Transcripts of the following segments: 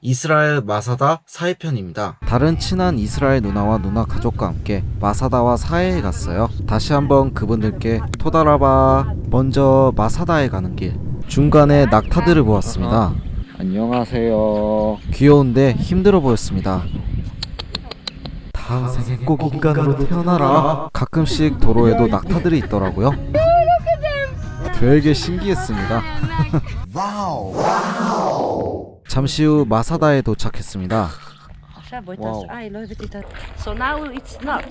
이스라엘 마사다 사해편입니다. 다른 친한 이스라엘 누나와 누나 가족과 함께 마사다와 사해에 갔어요. 다시 한번 그분들께 토다라바 먼저 마사다에 가는 길 중간에 낙타들을 보았습니다. 안녕하세요. 귀여운데 힘들어 보였습니다. 다음 생에 꼭 인간으로 태어나라. 가끔씩 도로에도 낙타들이 있더라고요. 되게 신기했습니다. 잠시 후 마사다에 도착했습니다. Wow. So now it's not.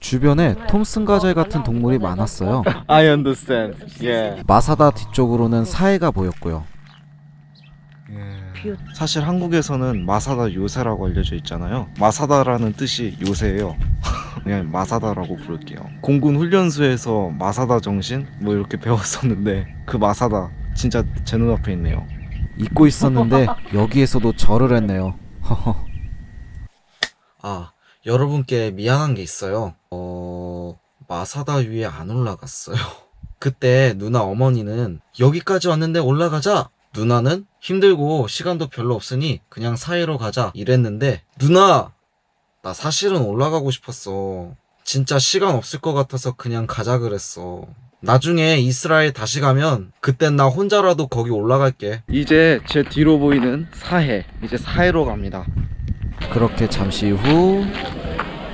주변에 톰슨 가젤 같은 동물이 많았어요. I understand. Yeah. 마사다 뒤쪽으로는 사해가 보였고요. 사실 한국에서는 마사다 요새라고 알려져 있잖아요. 마사다라는 뜻이 요새예요. 그냥 마사다라고 부를게요. 공군 훈련소에서 마사다 정신 뭐 이렇게 배웠었는데 그 마사다 진짜 제 눈앞에 있네요. 잊고 있었는데 여기에서도 절을 했네요. 아 여러분께 미안한 게 있어요. 어 마사다 위에 안 올라갔어요. 그때 누나 어머니는 여기까지 왔는데 올라가자. 누나는 힘들고 시간도 별로 없으니 그냥 사이로 가자 이랬는데 누나 나 사실은 올라가고 싶었어. 진짜 시간 없을 것 같아서 그냥 가자 그랬어. 나중에 이스라엘 다시 가면 그땐 나 혼자라도 거기 올라갈게. 이제 제 뒤로 보이는 사해. 이제 사해로 갑니다. 그렇게 잠시 후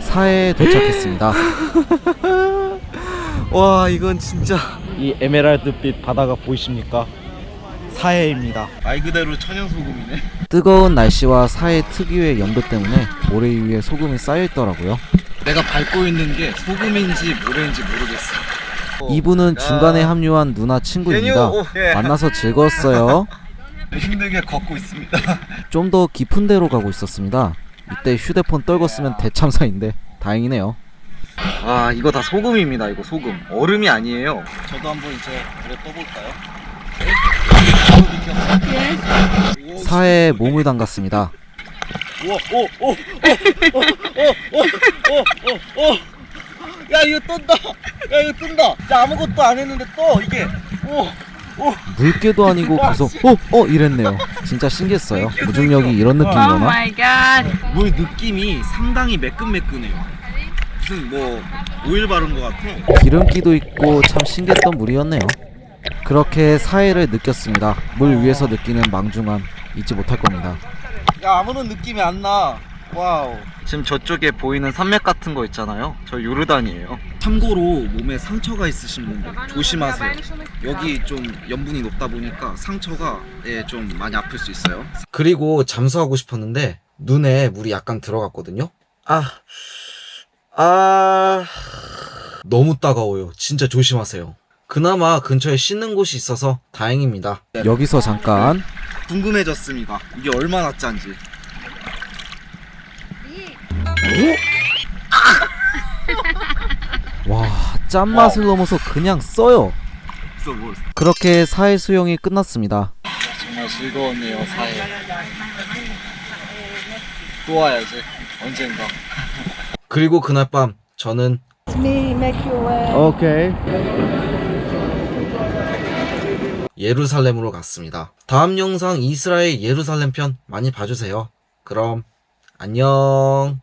사해에 도착했습니다. 와 이건 진짜 이 에메랄드빛 바다가 보이십니까? 사해입니다. 말 그대로 천연 소금이네. 뜨거운 날씨와 사해 특유의 연도 때문에 모래 위에 소금이 쌓여 있더라고요. 내가 밟고 있는 게 소금인지 모래인지 모르겠어. 이분은 중간에 합류한 누나 친구입니다. 만나서 즐거웠어요. 힘들게 걷고 있습니다. 좀 더 깊은 데로 가고 있었습니다. 이때 휴대폰 떨궜으면 대참사인데 다행이네요. 아 이거 다 소금입니다. 이거 소금. 얼음이 아니에요. 저도 한번 이제 물에 떠볼까요? 사해에 몸을 담갔습니다. 야 이거 뜬다. 야 이거 뜬다. 자 아무것도 안 했는데 또 이게. 오. 물개도 아니고 계속 어? 어? 이랬네요. 진짜 신기했어요. 무중력이 이런 Oh 느낌이구나. god. 물 느낌이 상당히 매끈매끈해요. 무슨 뭐 오일 바른 것 같아. 기름기도 있고 참 신기했던 물이었네요. 그렇게 사해를 느꼈습니다. 물 위에서 느끼는 망중함 잊지 못할 겁니다. 야 아무런 느낌이 안 나. Wow. 지금 저쪽에 보이는 산맥 같은 거 있잖아요. 저 요르단이에요. 참고로 몸에 상처가 있으신 분들 조심하세요. 여기 좀 염분이 높다 보니까 상처가 예, 좀 많이 아플 수 있어요. 그리고 잠수하고 싶었는데 눈에 물이 약간 들어갔거든요. 아, 아, 너무 따가워요. 진짜 조심하세요. 그나마 근처에 씻는 곳이 있어서 다행입니다. 여기서 잠깐 궁금해졌습니다. 이게 얼마나 짠지. 와 짠맛을 넘어서 그냥 써요. 그렇게 사해 수영이 끝났습니다. 정말 즐거웠네요 사회. 또 와야지 언젠가. 그리고 그날 밤 저는 오케이. 예루살렘으로 갔습니다. 다음 영상 이스라엘 예루살렘 편 많이 봐주세요. 그럼 안녕.